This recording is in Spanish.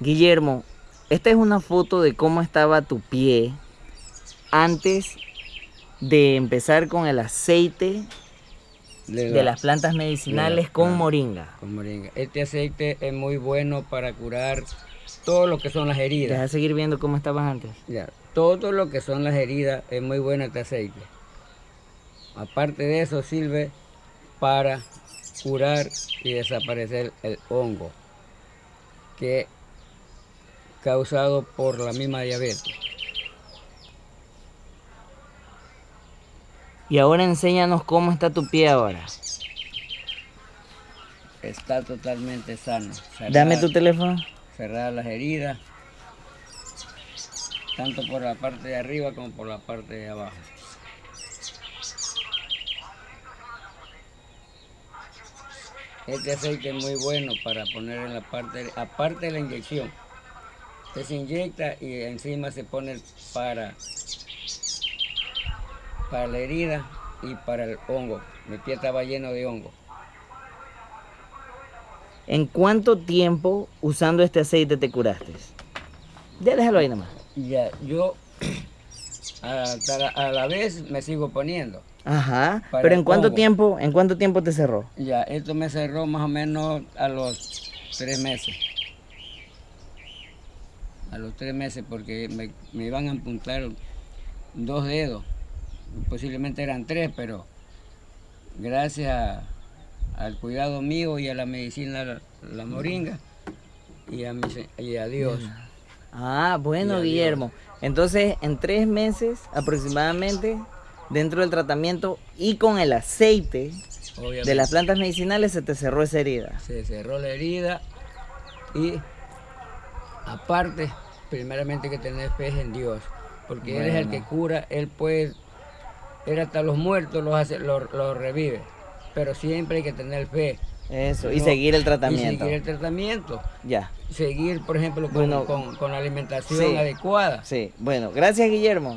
Guillermo, esta es una foto de cómo estaba tu pie antes de empezar con el aceite de las plantas medicinales con moringa. Con moringa. Este aceite es muy bueno para curar todo lo que son las heridas. Deja seguir viendo cómo estabas antes. Ya, todo lo que son las heridas es muy bueno este aceite. Aparte de eso sirve para curar y desaparecer el hongo que causado por la misma diabetes. Y ahora enséñanos cómo está tu pie ahora. Está totalmente sano. Dame tu teléfono. Cerrar las heridas, tanto por la parte de arriba como por la parte de abajo. Este aceite es muy bueno para poner en la parte, aparte de la inyección. Se inyecta y encima se pone para, para la herida y para el hongo. Mi pie estaba lleno de hongo. ¿En cuánto tiempo usando este aceite te curaste? Ya déjalo ahí nomás. Ya, yo hasta la- a la vez me sigo poniendo. Ajá. Pero en cuánto hongo. tiempo, ¿en cuánto tiempo te cerró? Ya, esto me cerró más o menos a los tres meses. A los tres meses porque me, me iban a apuntar dos dedos. Posiblemente eran tres, pero gracias a- al cuidado mío y a la medicina, la, la moringa, y a, mi y a Dios. Ah, bueno. Guillermo. Entonces, en tres meses aproximadamente, dentro del tratamiento y con el aceite de las plantas medicinales, se te cerró esa herida. se cerró la herida y aparte, primeramente que tener fe en Dios, porque Él es el que cura, Él puede, Él hasta los muertos los, hace, los, los revive, pero siempre hay que tener fe. Eso, y No, seguir el Y tratamiento. seguir el tratamiento, Ya, seguir, por ejemplo, con, Bueno, con- con la alimentación sí. adecuada. sí. Bueno, gracias, Guillermo.